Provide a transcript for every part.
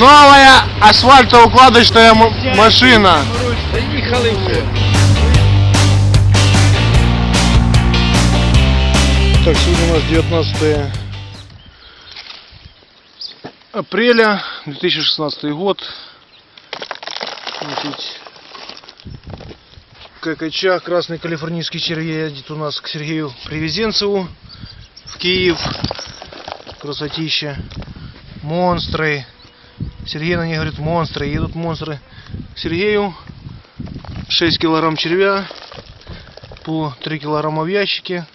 Это асфальтоукладочная машина. Так, сегодня у нас 19 апреля 2016 год. Значит, ККЧ, Красный Калифорнийский червей едет у нас к Сергею Привезенцеву в Киев. Красотища. Монстры. Сергей на них говорит монстры. Едут монстры к Сергею. 6 килограмм червя. По 3 килограмма в ящике.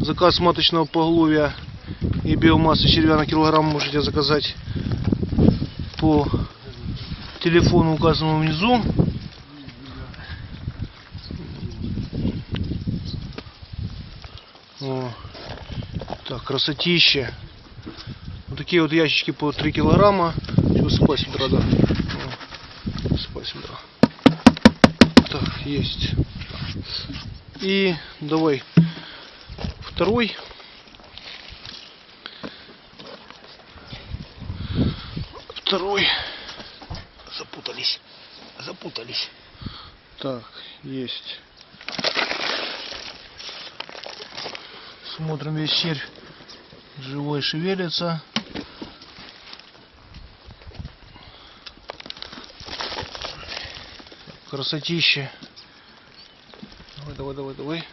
Заказ маточного поголовья и биомассы червя на килограмм можете заказать по телефону указанному внизу. О, так, красотища. Такие вот ящички по 3 килограмма. Все, спать да. О, Спать сюда. Так, есть. И давай второй. Второй. Запутались. Запутались. Так, есть. Смотрим весь червь. Живой шевелится. Красотища. Давай, давай, давай, давай.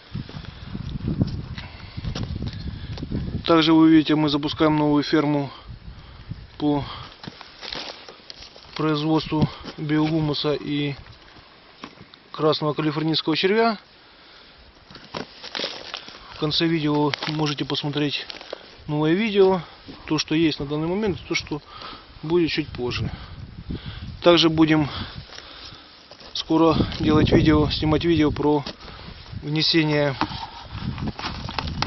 Также вы видите, мы запускаем новую ферму по производству биогумуса и красного калифорнийского червя. В конце видео можете посмотреть новое видео, то, что есть на данный момент, то, что будет чуть позже. Также будем скоро делать видео, снимать видео про внесение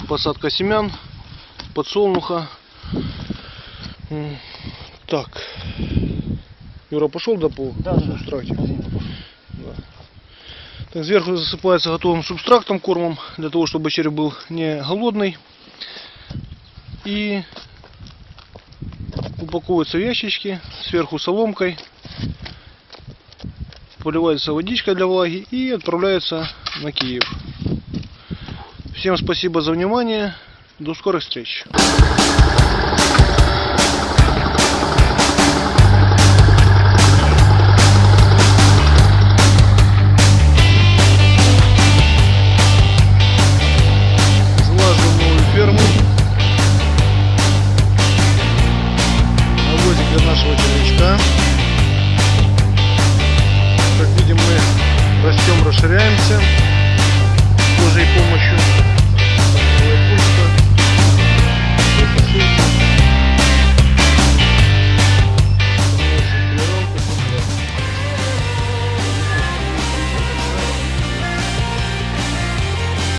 посадка семян, подсолнуха. Так. Юра пошел да по Да, да. субстрате? Да. Так, сверху засыпается готовым субстрактом, кормом, для того, чтобы червь был не голодный. И упаковывается в ящички, сверху соломкой, поливается водичкой для влаги и отправляется на Киев. Всем спасибо за внимание. До скорых встреч. Расширяемся с Божьей помощью.